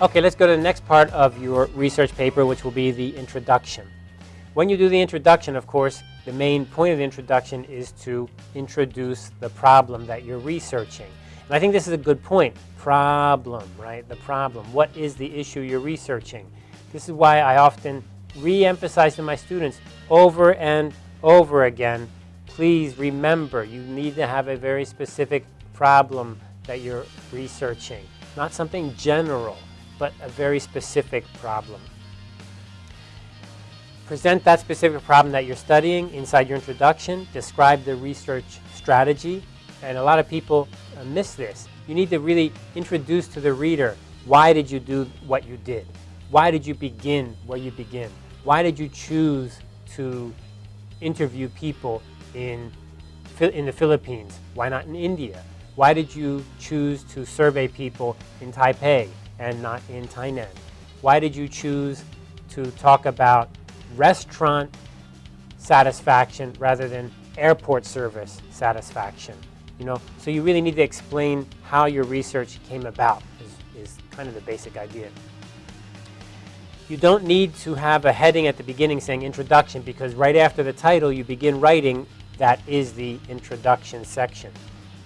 Okay, let's go to the next part of your research paper, which will be the introduction. When you do the introduction, of course, the main point of the introduction is to introduce the problem that you're researching. And I think this is a good point. Problem, right? The problem. What is the issue you're researching? This is why I often re-emphasize to my students over and over again, please remember you need to have a very specific problem that you're researching. Not something general but a very specific problem. Present that specific problem that you're studying inside your introduction. Describe the research strategy. And a lot of people uh, miss this. You need to really introduce to the reader why did you do what you did? Why did you begin where you begin? Why did you choose to interview people in, in the Philippines? Why not in India? Why did you choose to survey people in Taipei? And not in Tainan? Why did you choose to talk about restaurant satisfaction rather than airport service satisfaction? You know, so you really need to explain how your research came about is, is kind of the basic idea. You don't need to have a heading at the beginning saying introduction because right after the title you begin writing that is the introduction section.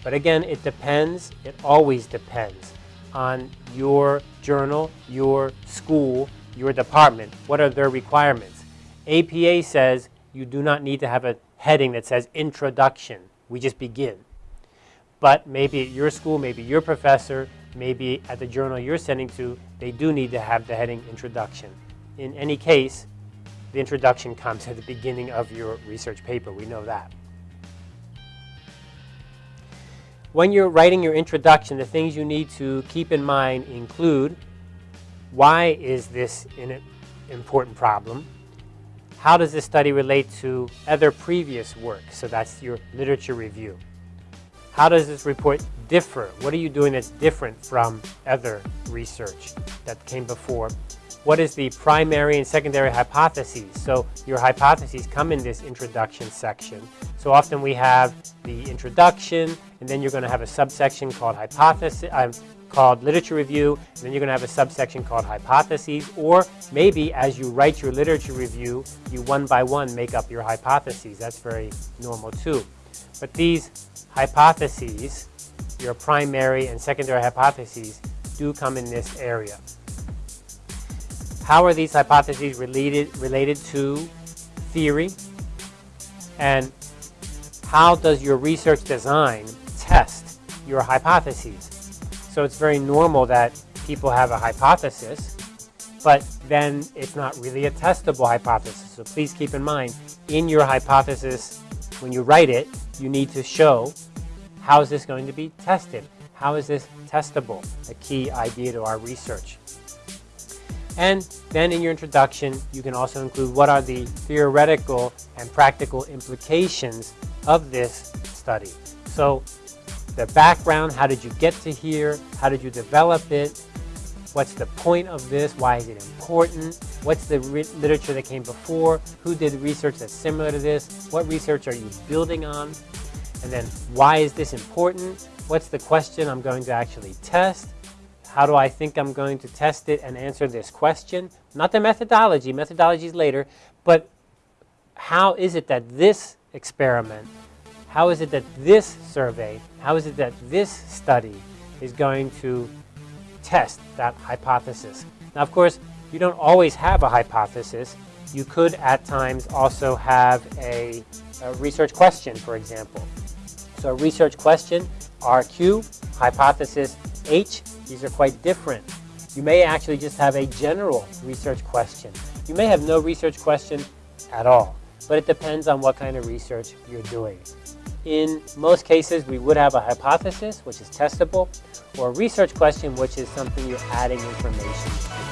But again, it depends. It always depends on your journal, your school, your department. What are their requirements? APA says you do not need to have a heading that says introduction. We just begin. But maybe at your school, maybe your professor, maybe at the journal you're sending to, they do need to have the heading introduction. In any case, the introduction comes at the beginning of your research paper. We know that. When you're writing your introduction, the things you need to keep in mind include why is this an important problem? How does this study relate to other previous work? So that's your literature review. How does this report differ? What are you doing that's different from other research that came before? What is the primary and secondary hypotheses? So your hypotheses come in this introduction section. So often we have the introduction, and then you're going to have a subsection called hypothesis, uh, called literature review, and then you're going to have a subsection called hypotheses, or maybe as you write your literature review, you one by one make up your hypotheses. That's very normal too. But these hypotheses, your primary and secondary hypotheses, do come in this area. How are these hypotheses related, related to theory? And how does your research design test your hypotheses? So it's very normal that people have a hypothesis, but then it's not really a testable hypothesis. So please keep in mind, in your hypothesis, when you write it, you need to show how is this going to be tested? How is this testable? A key idea to our research. And then in your introduction, you can also include what are the theoretical and practical implications of this study. So the background, how did you get to here? How did you develop it? What's the point of this? Why is it important? What's the literature that came before? Who did research that's similar to this? What research are you building on? And then why is this important? What's the question I'm going to actually test? How do I think I'm going to test it and answer this question? Not the methodology, methodology is later, but how is it that this experiment, how is it that this survey, how is it that this study is going to test that hypothesis? Now, of course, you don't always have a hypothesis. You could at times also have a, a research question, for example. So a research question, RQ, hypothesis H, these are quite different. You may actually just have a general research question. You may have no research question at all, but it depends on what kind of research you're doing. In most cases, we would have a hypothesis, which is testable, or a research question, which is something you're adding information to.